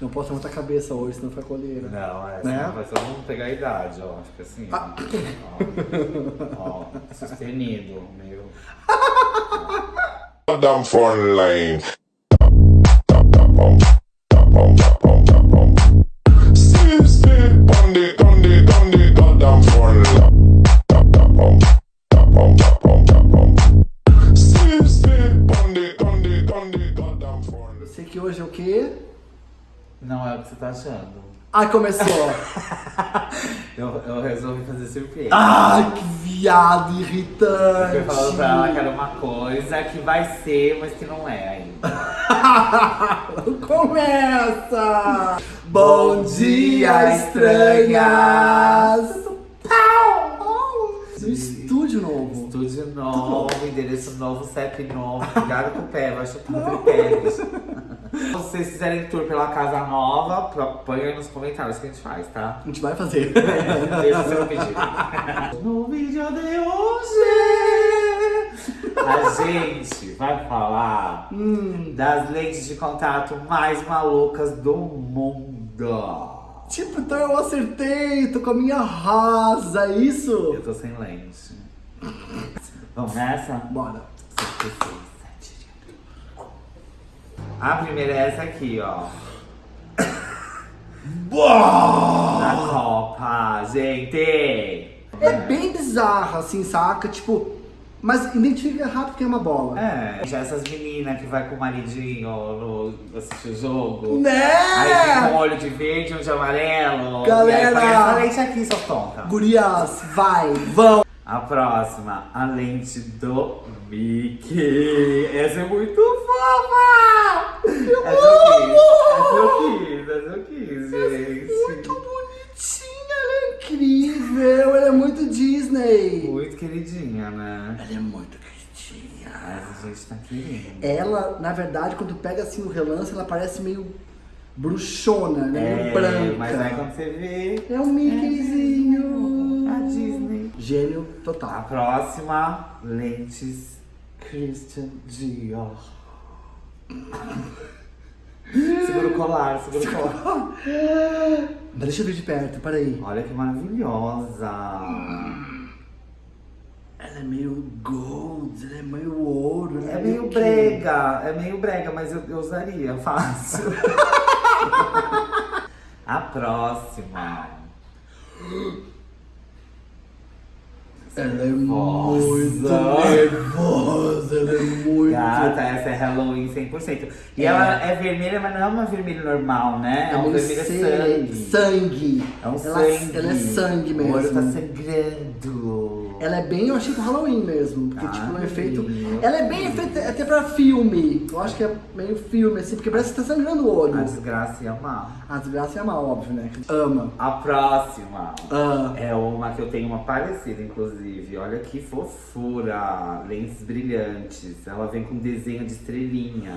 Não posso levantar a cabeça hoje, senão fica colheira. Não, é, Né? senão vai todo mundo pegar a idade, ó. Fica assim, Ah. ó. ó, sustenido, meio... Down front line. Não é o que você tá achando. Ai, começou! Eu, eu resolvi fazer surpresa. Ai, que viado Eu irritante! fui falando pra ela que era uma coisa que vai ser, mas que não é ainda. Começa! Bom dia, estranhas! Pau! No estúdio novo. Estúdio novo, endereço novo, CEP novo. Cuidado com o pé, vai chutar tripés. Se vocês fizerem tour pela casa nova, aí nos comentários que a gente faz, tá? A gente vai fazer. Deixa o seu pedido. No vídeo de hoje, a gente vai falar Hum, das lentes de contato mais malucas do mundo. tipo, então eu acertei, tô com a minha rasa, é isso? Eu tô sem lente. Vamos nessa? Bora. 56, 7. A primeira é essa aqui, ó. Da Copa, gente! É bem bizarra, assim, saca? Tipo, mas identifica rápido que é uma bola. É, já essas meninas que vai com o maridinho no, assistir o jogo. Né? Aí fica um olho de verde, um de amarelo. Galera! E aí lente aqui, sua tonta. Gurias, vai, vão! A próxima, a lente do Mickey. Essa é muito fofa! essa eu quis, essa eu quis, essa eu quis, Muito gente. bonitinha, ela é incrível, ela é muito Disney. Muito queridinha, né? Ela é muito queridinha. Mas a gente tá querendo. Ela, na verdade, quando pega assim o relance, ela parece meio bruxona, né? meio branca. mas aí quando você vê. É um Mickeyzinho. A Gênio A total. próxima, lentes Christian Dior. segura o colar, segura o colar. Mas deixa eu ver de perto, peraí. Olha que maravilhosa. Ela é meio gold, ela é meio ouro. ela É meio brega, é meio brega, mas eu, eu usaria fácil. A próxima. Ela é muito nervosa, ela é muito... Gata, essa é Halloween 100%. E É. ela é vermelha, mas não é uma vermelha normal, né? É, um meio vermelho sangue. sangue. É um ela, sangue. Ela é sangue O olho tá mesmo. sangrando. Ela é bem, eu achei pro Halloween mesmo. Porque, Ah, tipo, um efeito. menino. Ela é bem efeito até pra filme. Eu acho que é meio filme, assim, porque parece que tá sangrando o olho. A desgraça ia amar. A desgraça é má, óbvio, né? Ama. A próxima. Ah. É uma que eu tenho uma parecida, inclusive. Olha que fofura. Lentes brilhantes. Ela vem com desenho de estrelinha.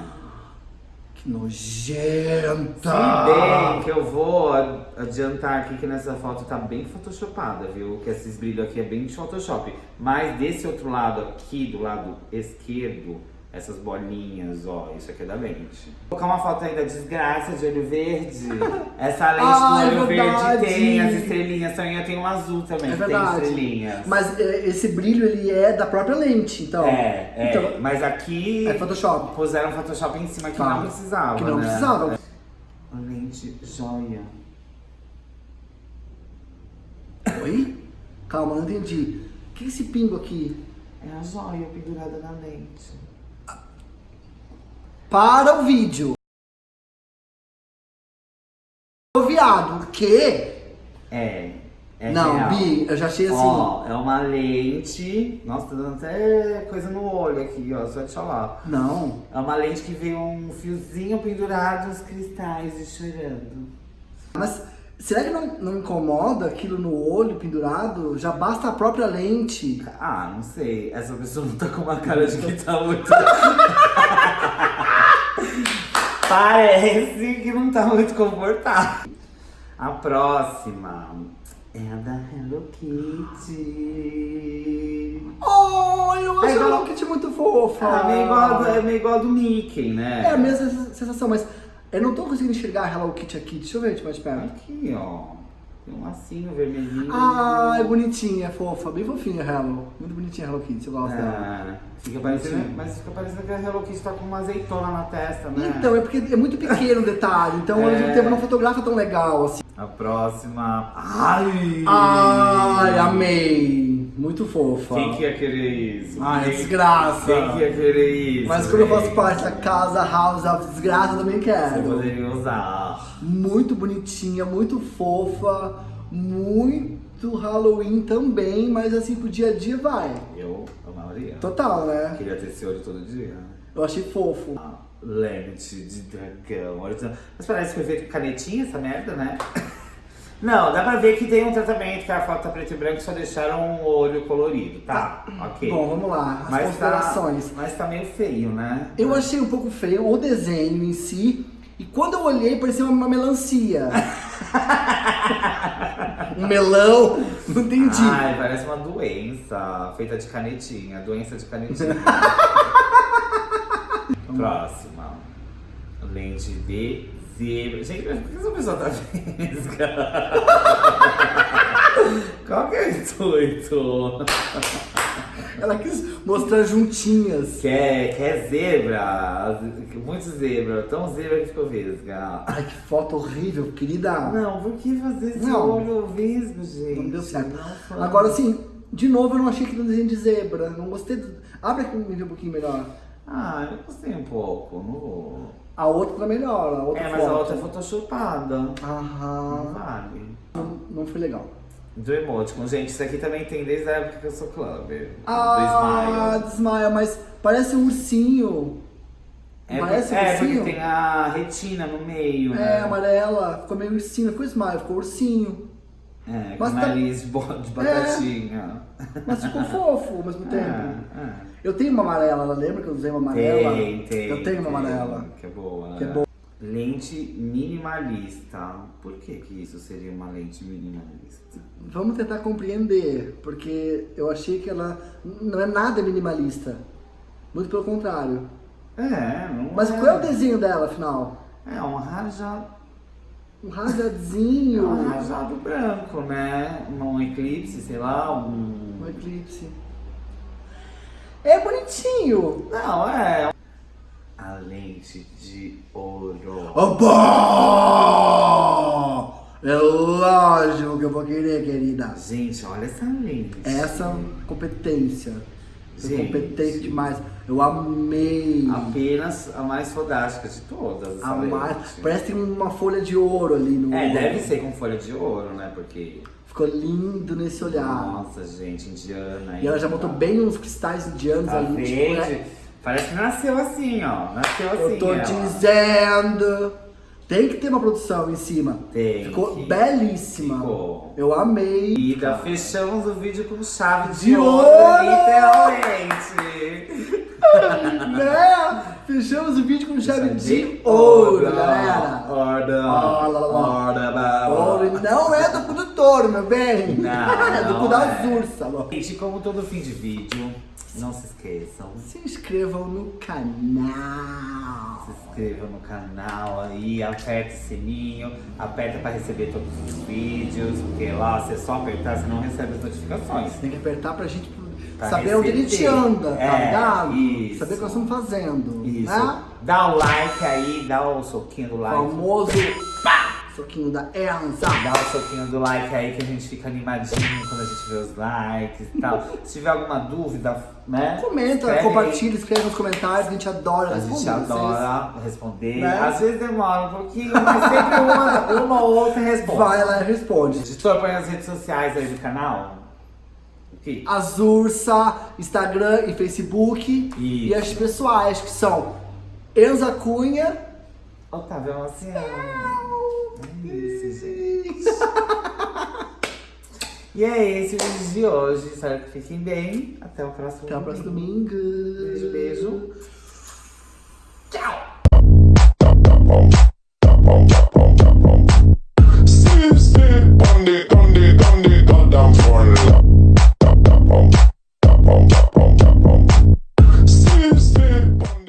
Que nojenta! Se bem que eu vou adiantar aqui que nessa foto tá bem photoshopada, viu? Que esses brilhos aqui é bem de Photoshop. Mas desse outro lado aqui, do lado esquerdo, essas bolinhas, ó, isso aqui é da lente. Vou colocar uma foto aí da desgraça de olho verde. Essa lente Ai, do olho verdade. verde tem as estrelinhas, também eu tenho um azul também, É que tem estrelinhas. Mas é, esse brilho, ele é da própria lente, então. É, é. Então, mas aqui é Photoshop. puseram Photoshop em cima que Tá. não precisava. Que não né? precisava. Lente joia. Oi? Calma, não entendi. O que é esse pingo aqui? É a joia pendurada na lente. Para o vídeo. O viado, o quê? É. É não, real. Bi, eu já achei assim. Ó, é uma lente. Nossa, tá dando até coisa no olho aqui, ó. Só de falar. Não. É uma lente que veio um fiozinho pendurado, os cristais e chorando. Mas será que não, não incomoda aquilo no olho pendurado? Já basta a própria lente. Ah, não sei. Essa pessoa não tá com uma cara de que tá muito. Parece que não tá muito confortável. A próxima é a da Hello Kitty. Oh, eu acho É igual- a Kitty muito fofa. É meio igual, do- é meio igual do Mickey, né? É a mesma sensação, mas Eu não tô conseguindo enxergar a Hello Kitty aqui. Deixa eu ver mais perto. Aqui, ó. Tem um lacinho vermelhinho. Ah, é bonitinha, é fofa, bem fofinha a Hello. Muito bonitinha a Hello Kitty, eu gosto dela. Ah, fica parecendo, mas fica parecendo que a Hello Kitty tá com uma azeitona na testa, né? Então, é porque é muito pequeno o detalhe, então ao É. mesmo tempo não fotografa tão legal assim. A próxima. Ai! Ai, amei! Muito fofa. Quem que ia querer isso? Ai, Quem- desgraça. Quem que ia querer isso? Mas quando eu faço parte da casa, house, a desgraça, eu também Você quero. poderia usar. Muito bonitinha, muito fofa, muito Halloween também, mas assim, pro dia a dia vai. Eu amaria. Total, né? Queria ter esse olho todo dia. Eu achei fofo. Ah, Lente de dragão. Mas parece que foi feito com canetinha essa merda, né? Não, dá pra ver que tem um tratamento que a foto tá preto e branco só deixaram o olho colorido, tá? Ok. Bom, vamos lá, as mas considerações. Tá, mas tá meio feio, né? Eu achei um pouco feio o desenho em si, e quando eu olhei parecia uma melancia. um melão, não entendi. Ai, parece uma doença feita de canetinha. Doença de canetinha. Próxima. Lente de zebra. Gente, por que essa pessoa tá vesga? Qual que é o intuito? Ela quis mostrar juntinhas. Quer, quer zebra? Muito zebra. Tão zebra que ficou vesga. Ai, que foto horrível, querida. Não, por que fazer esse Não. olho vesgo, gente? Não deu certo. Não. Agora, assim, de novo, eu não achei que era desenho de zebra. Não gostei. Do... Abre aqui um pouquinho melhor. Ah, eu gostei um pouco. Não. A outra tá melhor, a outra É, mas foto. a outra é photoshopada. Não Aham. vale. Não, não foi legal. Do emoticon. Gente, isso aqui também tem desde a época que eu sou clubber. Ah, do Smile. desmaia, mas parece um ursinho. É, parece um é porque ursinho? tem a retina no meio, É, né? amarela. Ficou meio ursinho. Ficou smile, ficou ursinho. É, com Mas tá- nariz de de batatinha. Mas ficou fofo ao mesmo tempo. É, é. Eu tenho uma amarela, lembra que eu usei uma amarela? Tem, tem. Eu tenho uma tem, amarela. Que é boa. Que é né? boa. Lente minimalista. Por que que isso seria uma lente minimalista? Vamos tentar compreender, porque eu achei que ela não é nada minimalista. Muito pelo contrário. É, não Mas é. qual é o desenho dela, afinal? É um rajado, Um é rajadinho. um rajado branco, né? Um eclipse, sei lá, um... Um eclipse. É bonitinho. Não, é... A lente de ouro. Oba! É lógico que eu vou querer, querida. Gente, olha essa lente. Essa competência. Gente. competente demais. Eu amei. Apenas a mais fodástica de todas. A mais-. Parece uma folha de ouro ali no É, olho. deve ser com folha de ouro, né? Porque... Ficou lindo nesse olhar. Nossa, gente, indiana. E ela já botou bem uns cristais indianos Tá ali. Tipo, verde? né? Parece que nasceu assim, ó. Nasceu assim. Eu tô ela. dizendo. Tem que ter uma produção em cima. Tem Ficou que- belíssima. Ficou. Eu amei. E da fechamos o vídeo com chave de, De ouro, literalmente. né? Fechamos o vídeo com chave de, De ouro, galera. Ouro. Ouro. Ouro não é do cu do touro, meu bem. Não, é do cu não da é. Zursa. ó. Gente, como todo fim de vídeo, não se esqueçam. Se inscrevam no canal. Se inscrevam no canal aí, aperta o sininho, aperta pra receber todos os vídeos, porque lá você só apertar, você não recebe as notificações. Tem que apertar pra gente Pra saber onde a gente receber. anda, tá É, ligado? isso. Saber o que nós estamos fazendo. Isso. Né? Dá o like aí, dá o soquinho do like. Famoso soquinho da Enza. Dá o soquinho do like aí que a gente fica animadinho quando a gente vê os likes e tal. Se tiver alguma dúvida, né? Comenta, escreve compartilha, escreve nos comentários, a gente adora. A responder gente vocês. adora responder. Né? Às vezes demora um pouquinho, mas sempre uma, uma ou outra responde. Vai lá e responde. Editor, põe as redes sociais aí do canal. O quê? Azursa, Instagram e Facebook. E Isso. as pessoais que são Enza Cunha. Otávio Marciano. É isso, gente. E é esse o vídeo de hoje. Espero que fiquem bem. Até o próximo Até o próximo domingo. domingo. Beijo, beijo.